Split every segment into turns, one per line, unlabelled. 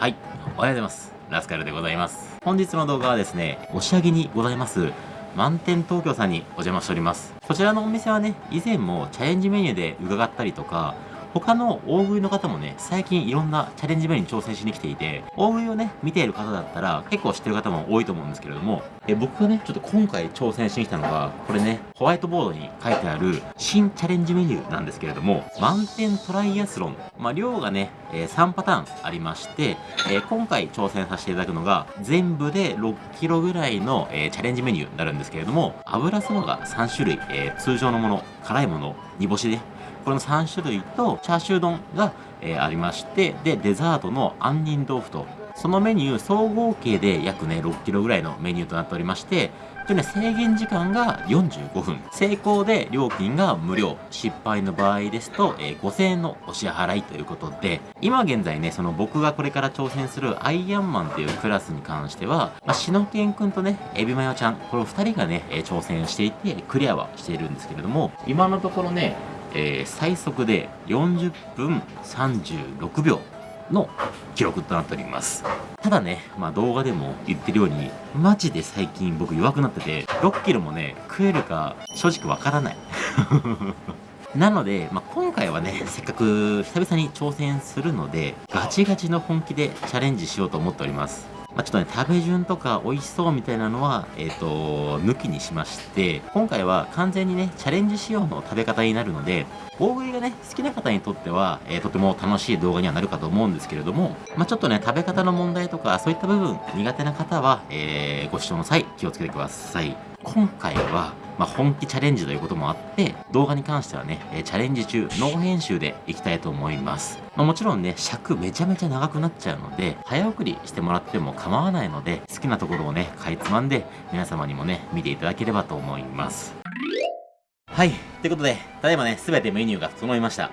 はい、おはようございます。ラスカルでございます。本日の動画はですね、押上にございます、満点東京さんにお邪魔しております。こちらのお店はね、以前もチャレンジメニューで伺ったりとか、他の大食いの方もね、最近いろんなチャレンジメニューに挑戦しに来ていて、大食いをね、見ている方だったら結構知ってる方も多いと思うんですけれども、え僕がね、ちょっと今回挑戦しに来たのが、これね、ホワイトボードに書いてある新チャレンジメニューなんですけれども、満点トライアスロン。まあ、量がね、え、3パターンありまして、え、今回挑戦させていただくのが、全部で6キロぐらいの、え、チャレンジメニューになるんですけれども、油そばが3種類、え通常のもの、辛いもの、煮干しで、この3種類とチャーシュー丼が、えー、ありまして、で、デザートの杏仁豆腐と、そのメニュー総合計で約ね、6キロぐらいのメニューとなっておりまして、でね、制限時間が45分。成功で料金が無料。失敗の場合ですと、えー、5000円のお支払いということで、今現在ね、その僕がこれから挑戦するアイアンマンっていうクラスに関しては、まあ、しのけんくんとね、エビマヨちゃん、この2人がね、挑戦していて、クリアはしているんですけれども、今のところね、えー、最速で40分36秒の記録となっております。ただね、まあ動画でも言ってるように、マジで最近僕弱くなってて、6キロもね、食えるか正直わからない。なので、まあ、今回はね、せっかく久々に挑戦するので、ガチガチの本気でチャレンジしようと思っております。まあ、ちょっとね、食べ順とか美味しそうみたいなのは、えっ、ー、と、抜きにしまして、今回は完全にね、チャレンジ仕様の食べ方になるので、大食いがね、好きな方にとっては、えー、とても楽しい動画にはなるかと思うんですけれども、まあ、ちょっとね、食べ方の問題とか、そういった部分苦手な方は、えー、ご視聴の際、気をつけてください。今回は、まあ、本気チャレンジということもあって、動画に関してはね、えチャレンジ中、ノー編集でいきたいと思います。まあ、もちろんね、尺めちゃめちゃ長くなっちゃうので、早送りしてもらっても構わないので、好きなところをね、かいつまんで、皆様にもね、見ていただければと思います。はい。ということで、ただいまね、すべてメニューが整いました。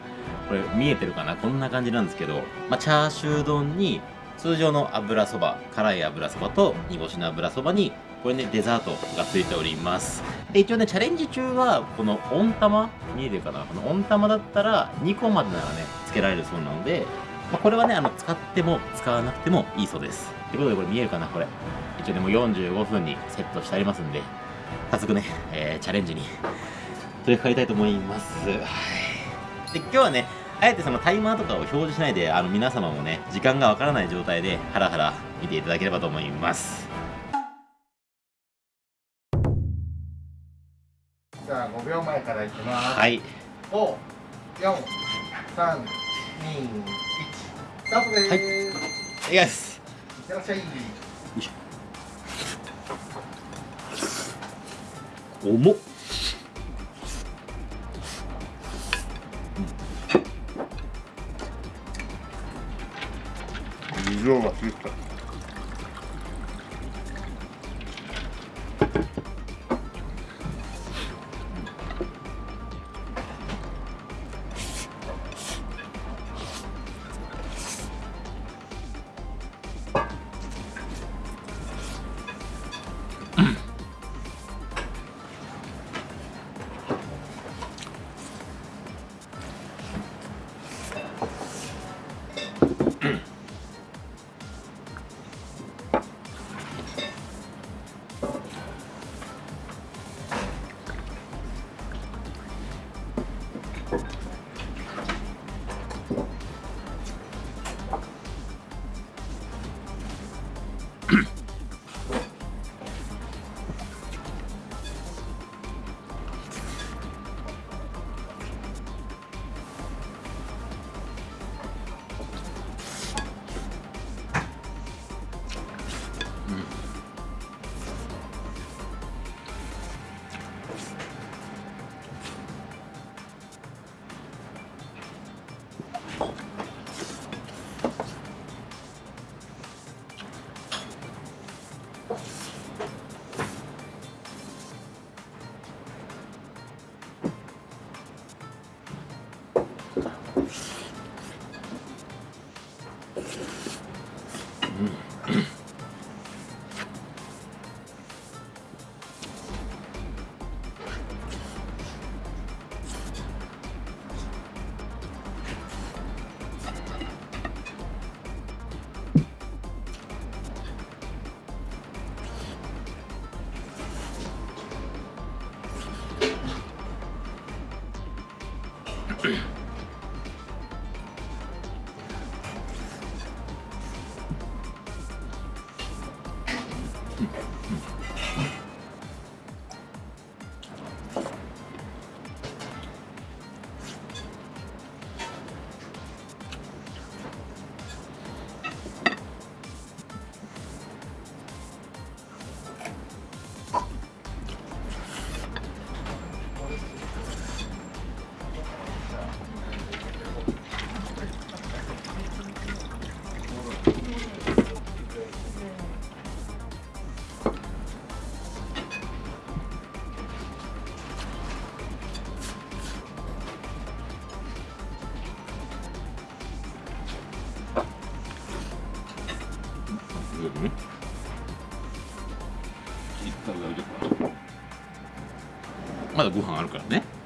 これ見えてるかな？こんな感じなんですけど、まあ、チャーシュー丼に、通常の油そば、辛い油そばと煮干しの油そばにこれね、デザートがついております。で、一応ね、チャレンジ中は、この温玉、見えるかなこの温玉だったら、2個までならね、つけられるそうなので、まあ、これはね、あの、使っても、使わなくてもいいそうです。ということで、これ見えるかなこれ。一応ね、もう45分にセットしてありますんで、早速ね、えー、チャレンジに取り掛かりたいと思います。で、今日はね、あえてそのタイマーとかを表示しないで、あの、皆様もね、時間がわからない状態で、ハラハラ見ていただければと思います。
5秒前からいきます。
はい。
5、4、3、2、1、スタートです。はい。
いきます。
いってらっしゃい。
重っ。
水を忘れてた。
まだご飯あるからね。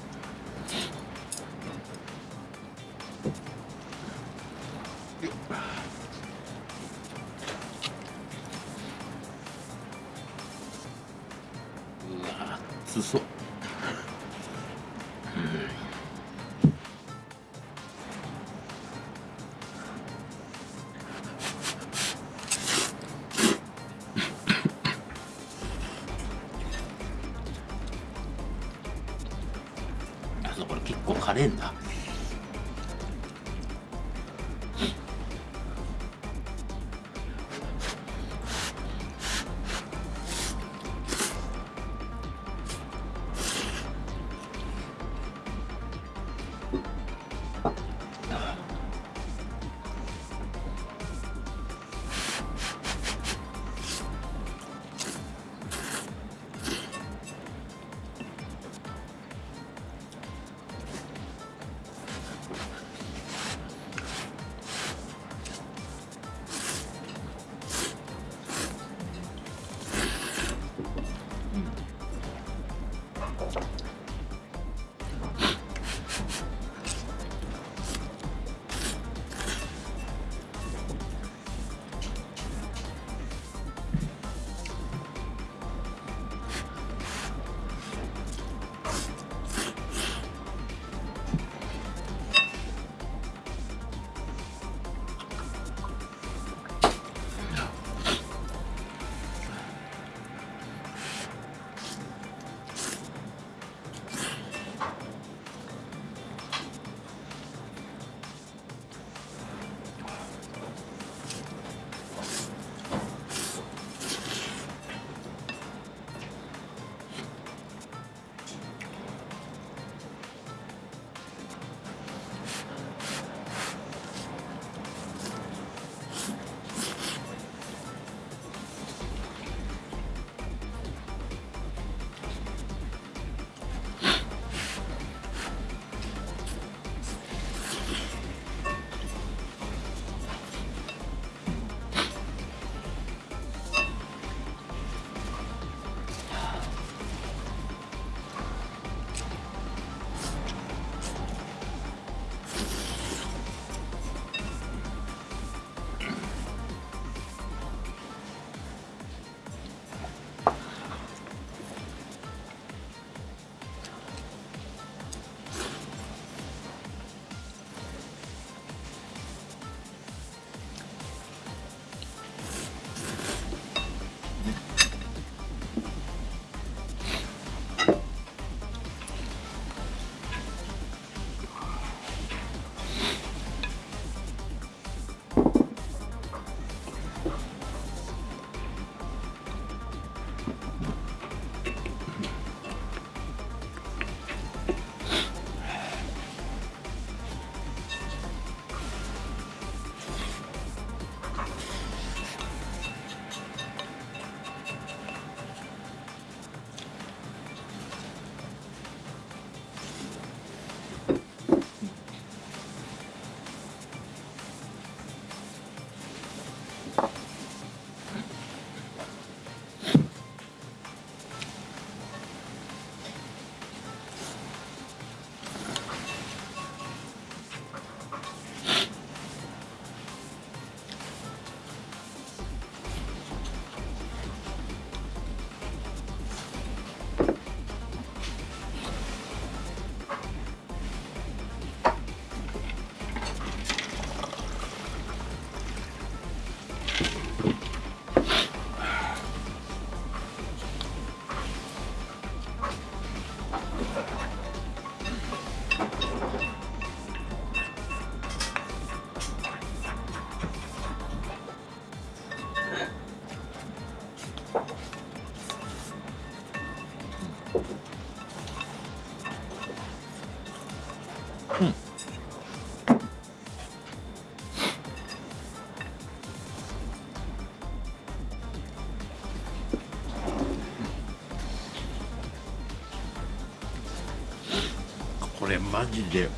マジで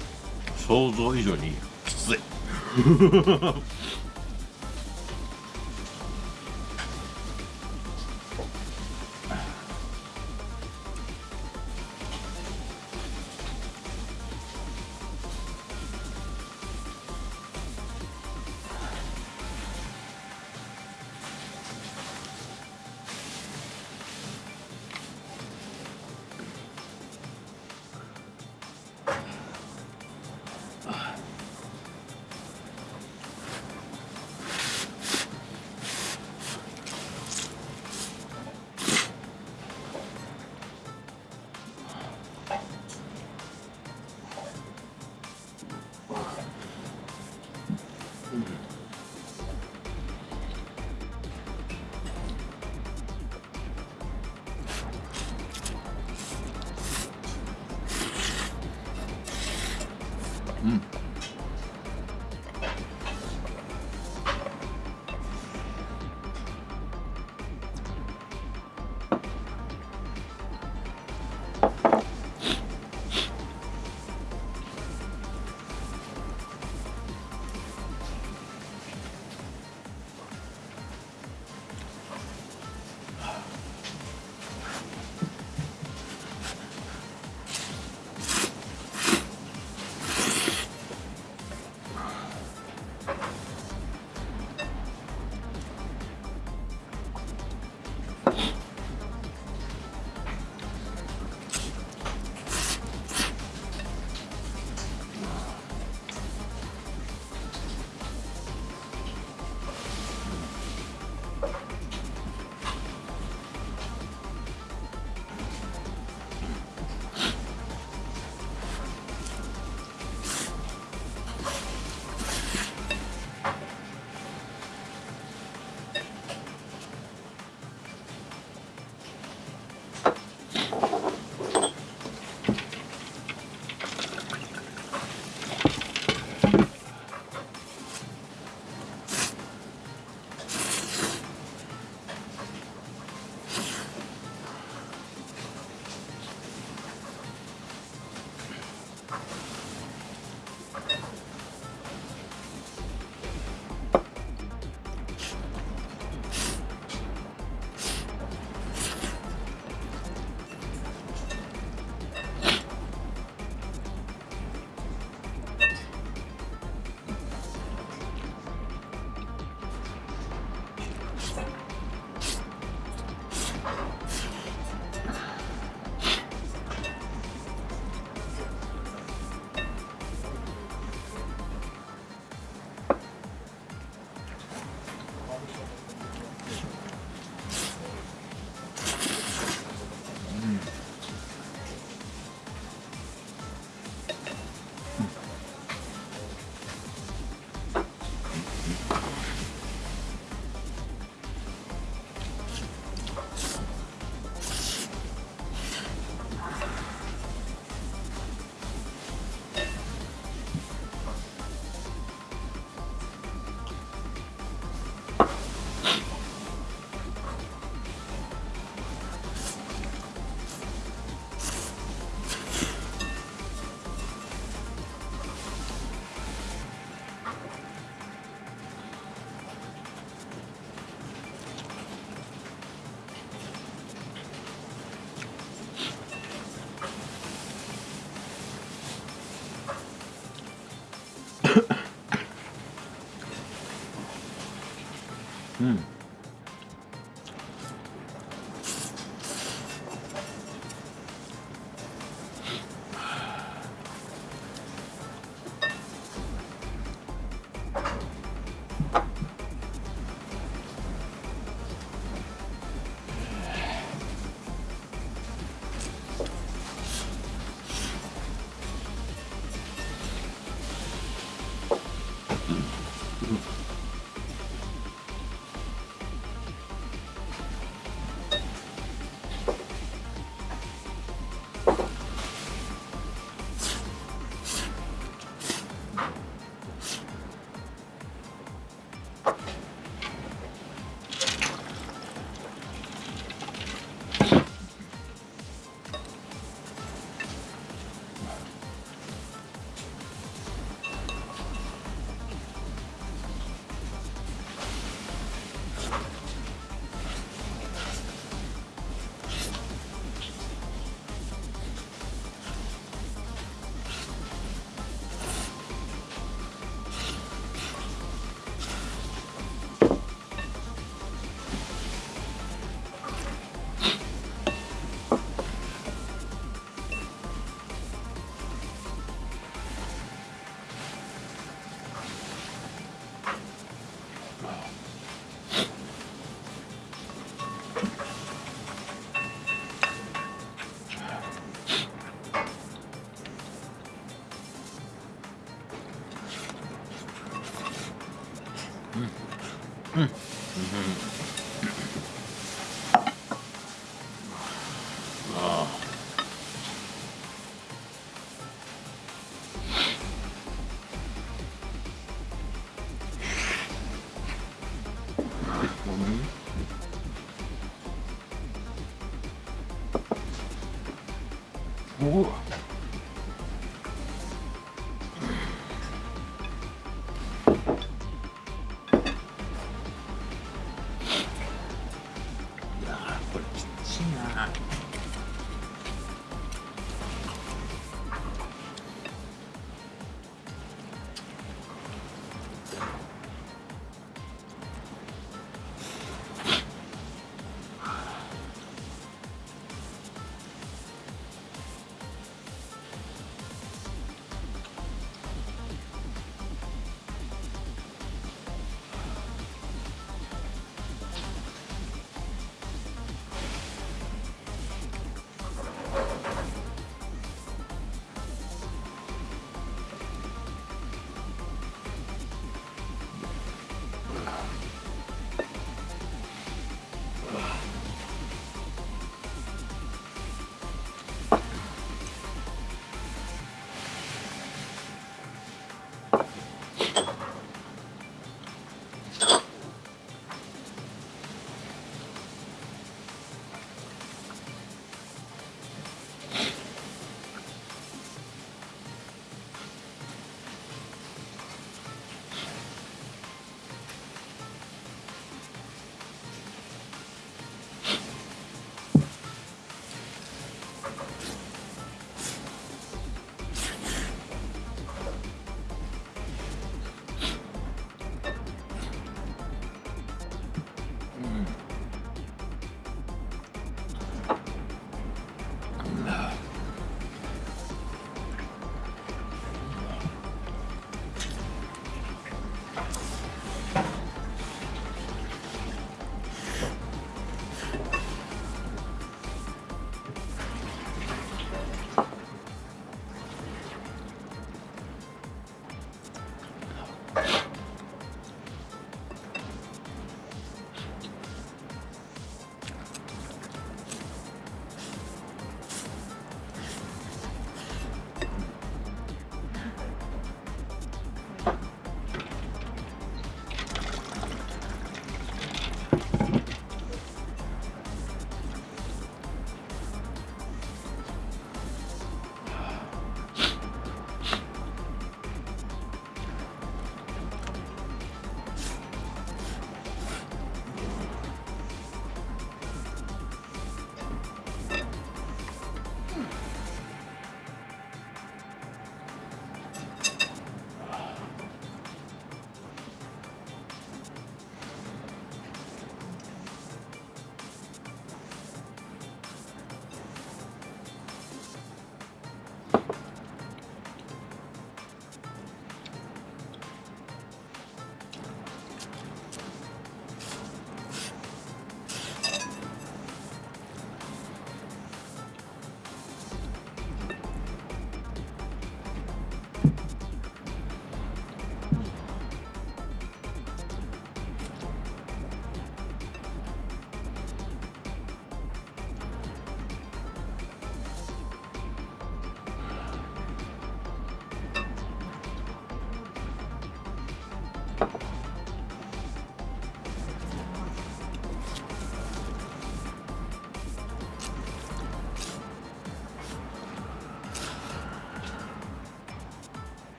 想像以上にきつい。お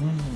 う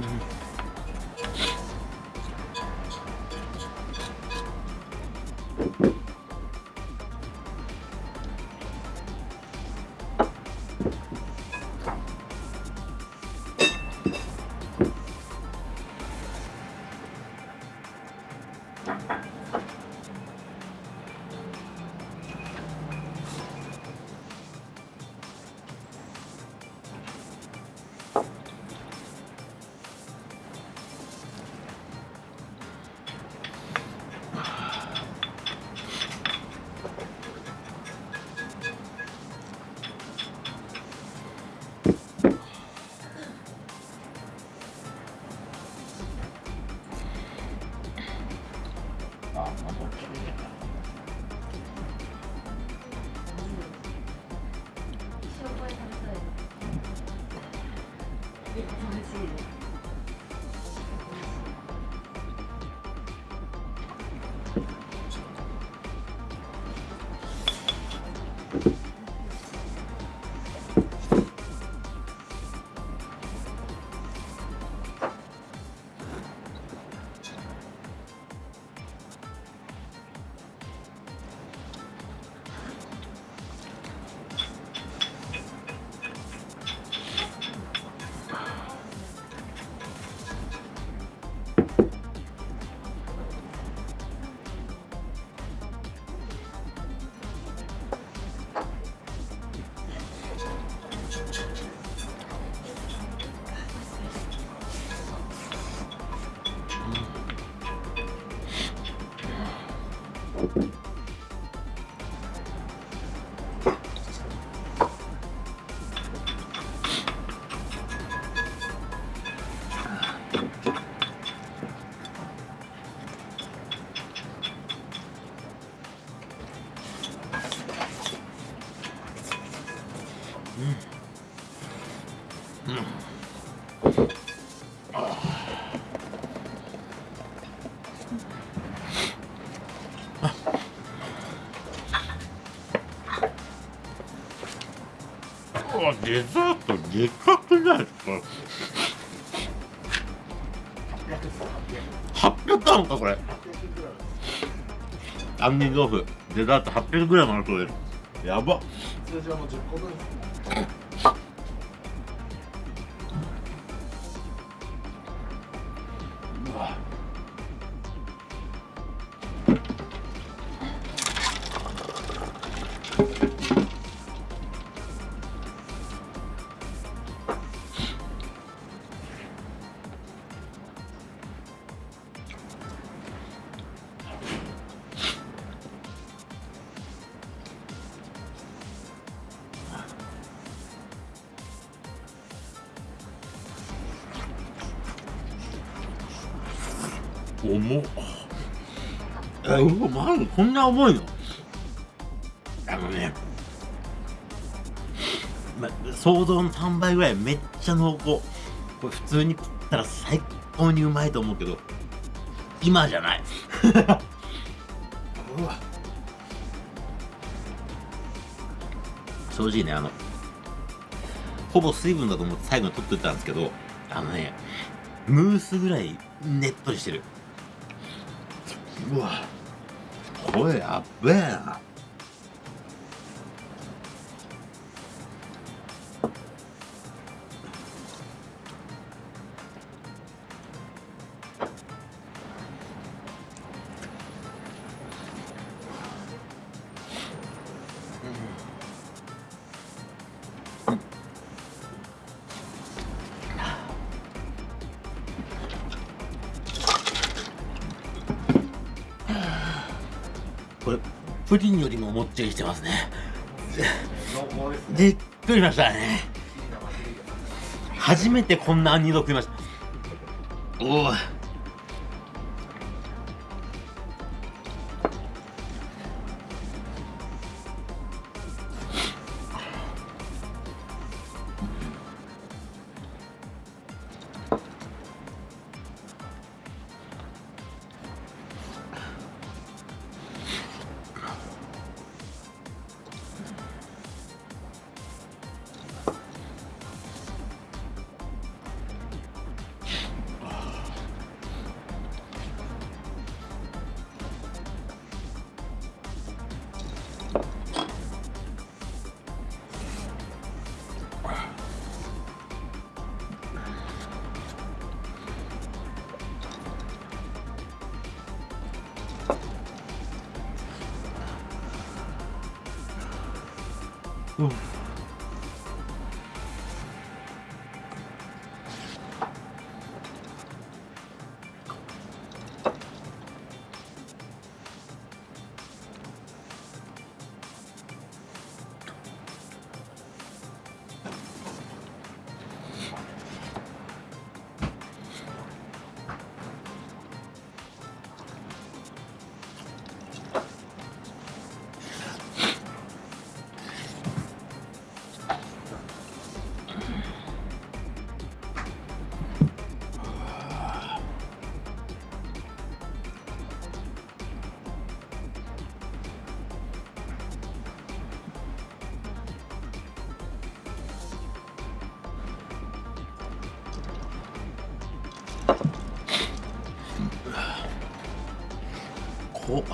Mm-hmm. わデザートでかくないですか。800あるのかこれ。杏仁豆腐。デザート 800g あるそうですやば。
通常の10個分
うこんな重いの？あのねま想像の3倍ぐらいめっちゃ濃厚。これ普通に食ったら最高にうまいと思うけど今じゃない。うわ。正直ねあのほぼ水分だと思って最後に取ってたんですけどあのねムースぐらいねっとりしてる。うわ声やっべえな。っちりしてますね。
濃厚ですね
びっくりしましたね。初めてこんな杏仁豆腐食いました。おおこ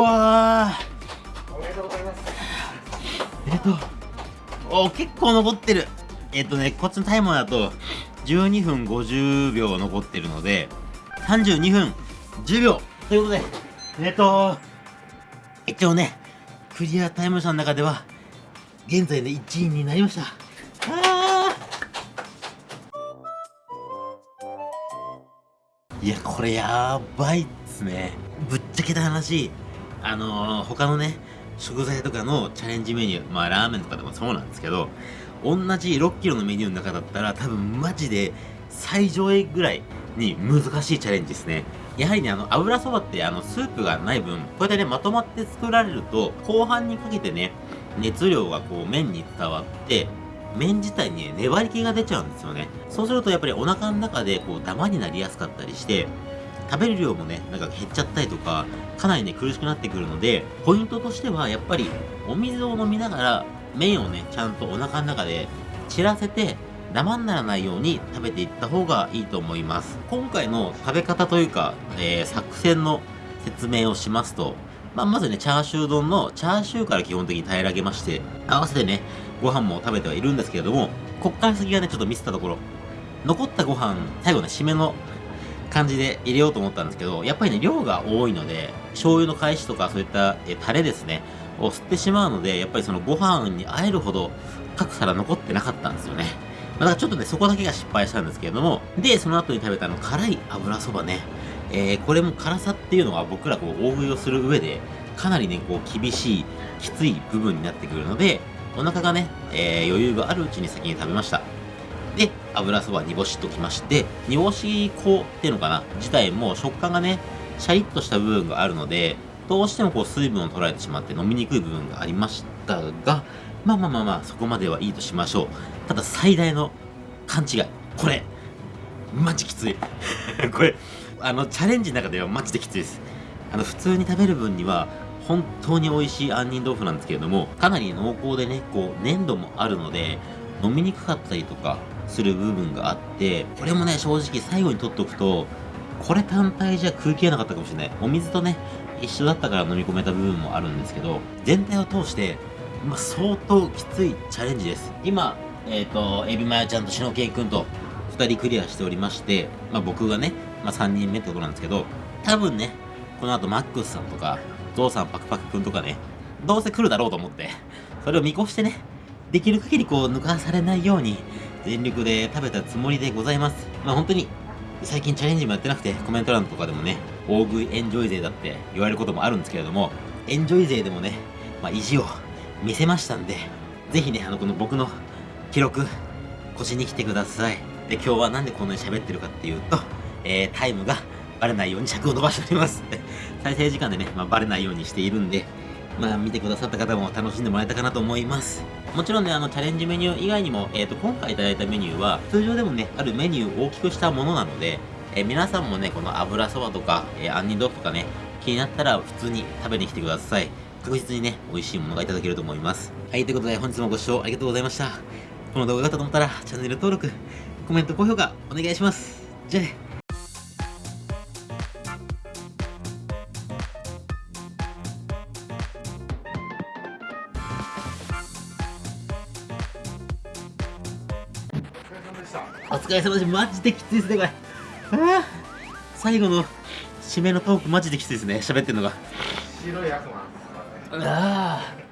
わー。
おめでとうございます。
えっとお結構残ってる。えっとねこっちのタイマーだと12分50秒残ってるので32分10秒。ということで。えっと一応ねクリアタイム差の中では現在で1位になりました。いやこれやばいっすね。ぶっちゃけた話あのー、他のね食材とかのチャレンジメニューまあラーメンとかでもそうなんですけど同じ6キロのメニューの中だったら多分マジで最上位ぐらいに難しいチャレンジですね。やはりねあの油そばってあのスープがない分こうやってねまとまって作られると後半にかけてね熱量がこう麺に伝わって麺自体にね粘り気が出ちゃうんですよね。そうするとやっぱりお腹の中でこうダマになりやすかったりして食べる量もね、なんか減っちゃったりとか、かなりね、苦しくなってくるので、ポイントとしては、やっぱり、お水を飲みながら、麺をね、ちゃんとお腹の中で散らせて、ダマにならないように食べていった方がいいと思います。今回の食べ方というか、えー、作戦の説明をしますと、まあ、まずね、チャーシュー丼のチャーシューから基本的に平らげまして、合わせてね、ご飯も食べてはいるんですけれども、こっから先がね、ちょっとミスったところ、残ったご飯、最後ね、締めの感じで入れようと思ったんですけど、やっぱりね、量が多いので、醤油の返しとかそういったえタレですね、を吸ってしまうので、やっぱりそのご飯に合えるほど各皿残ってなかったんですよね。まあだからちょっとね、そこだけが失敗したんですけれども、で、その後に食べたあの辛い油そばね、えー、これも辛さっていうのは僕らこう大食いをする上で、かなりね、こう厳しい、きつい部分になってくるので、お腹がね、えー、余裕があるうちに先に食べました。油そば煮干しときまして、煮干し粉っていうのかな？自体も食感がね、シャリッとした部分があるので、どうしてもこう水分を取られてしまって飲みにくい部分がありましたが、まあまあまあまあ、そこまではいいとしましょう。ただ最大の勘違い。これ、マジきつい。これ、あの、チャレンジの中ではマジできついです。あの、普通に食べる分には、本当に美味しい杏仁豆腐なんですけれども、かなり濃厚でね、こう、粘度もあるので、飲みにくかったりとかする部分があって、これもね、正直最後に取っておくと、これ単体じゃ食い切れなかったかもしれない。お水とね、一緒だったから飲み込めた部分もあるんですけど、全体を通して、まあ、相当きついチャレンジです。今、えっ、と、エビマヤちゃんとシノケイくんと2人クリアしておりまして、まあ、僕がね、まあ、3人目ってことなんですけど、多分ね、この後マックスさんとか、ゾウさんパクパクくんとかね、どうせ来るだろうと思って、それを見越してね、できる限りこう抜かされないように全力で食べたつもりでございます。まあ本当に最近チャレンジもやってなくてコメント欄とかでもね、大食いエンジョイ勢だって言われることもあるんですけれども、エンジョイ勢でもね、まあ意地を見せましたんで、ぜひね、あのこの僕の記録、腰に来てください。で、今日はなんでこんなに喋ってるかっていうと、えー、タイムがバレないように尺を伸ばしております。再生時間でね、まあ、バレないようにしているんで、まあ見てくださった方も楽しんでもらえたかなと思います。もちろんね、あのチャレンジメニュー以外にも、えっ、と、今回いただいたメニューは、通常でもね、あるメニューを大きくしたものなので、えー皆さんもね、この油そばとか、えー、杏仁豆腐とかね、気になったら普通に食べに来てください。確実にね、美味しいものがいただけると思います。はい、ということで本日もご視聴ありがとうございました。この動画が良かったと思ったら、チャンネル登録、コメント、高評価、お願いします。じゃあね。
疲れ様で
す。マジできついですね、これ。最後の締めのトークマジできついですね、喋ってるのが。
白い悪魔
ああ